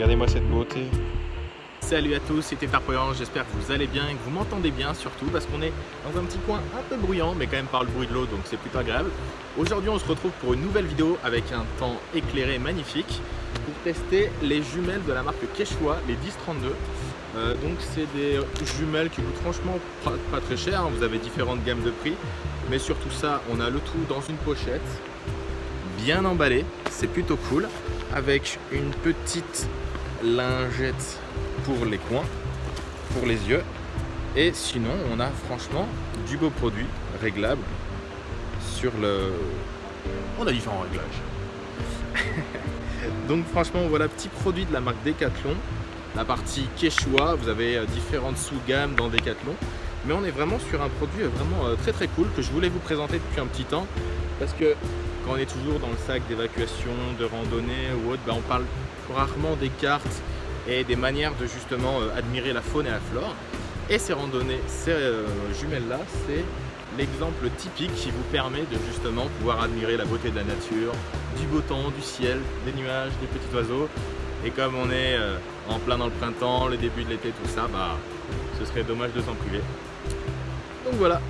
Regardez-moi cette beauté. Salut à tous, c'était Tarpoyan, j'espère que vous allez bien et que vous m'entendez bien surtout parce qu'on est dans un petit coin un peu bruyant mais quand même par le bruit de l'eau donc c'est plutôt agréable. Aujourd'hui on se retrouve pour une nouvelle vidéo avec un temps éclairé magnifique pour tester les jumelles de la marque Quechua, les 1032. Euh, donc c'est des jumelles qui coûtent franchement pas, très cher, hein. vous avez différentes gammes de prix mais surtout ça on a le tout dans une pochette bien emballé, c'est plutôt cool avec une petite lingette pour les coins, pour les yeux. Et sinon, on a franchement du beau produit réglable sur le... On a différents réglages. Donc franchement, voilà, petit produit de la marque Decathlon. La partie Quechua, vous avez euh, différentes sous-gammes dans Decathlon. Mais on est vraiment sur un produit vraiment euh, très très cool que je voulais vous présenter depuis un petit temps. Parce que quand on est toujours dans le sac d'évacuation, de randonnée ou autre, ben, on parle rarement des cartes et des manières de justement euh, admirer la faune et la flore. Et ces randonnées, ces euh, jumelles-là, c'est l'exemple typique qui vous permet de justement pouvoir admirer la beauté de la nature, du beau temps, du ciel, des nuages, des petits oiseaux. Et comme on est en plein dans le printemps, le début de l'été, tout ça, bah, ce serait dommage de s'en priver. Donc voilà.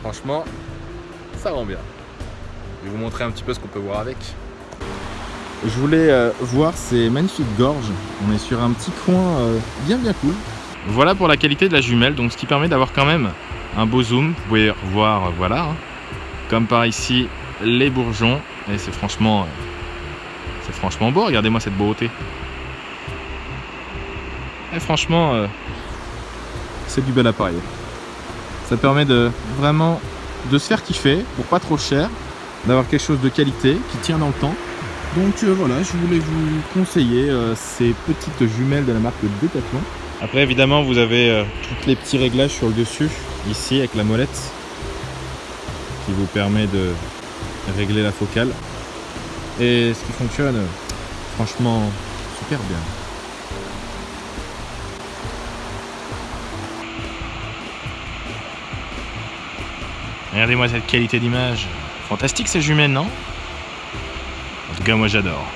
Franchement, ça rend bien. Je vais vous montrer un petit peu ce qu'on peut voir avec. Je voulais euh, voir ces magnifiques gorges. On est sur un petit coin euh, bien bien cool. Voilà pour la qualité de la jumelle, donc ce qui permet d'avoir quand même un beau zoom. Vous pouvez voir, voilà, hein. comme par ici, les bourgeons. Et c'est franchement, euh, c'est franchement beau. Regardez-moi cette beauté. Et franchement, c'est du bel appareil. Ça permet de vraiment de se faire kiffer pour pas trop cher, d'avoir quelque chose de qualité qui tient dans le temps donc euh, voilà, je voulais vous conseiller euh, ces petites jumelles de la marque Decathlon. Après évidemment vous avez euh, tous les petits réglages sur le dessus, ici avec la molette, qui vous permet de régler la focale. Et ce qui fonctionne franchement super bien. Regardez-moi cette qualité d'image. Fantastique ces jumelles, non? En tout cas, moi j'adore.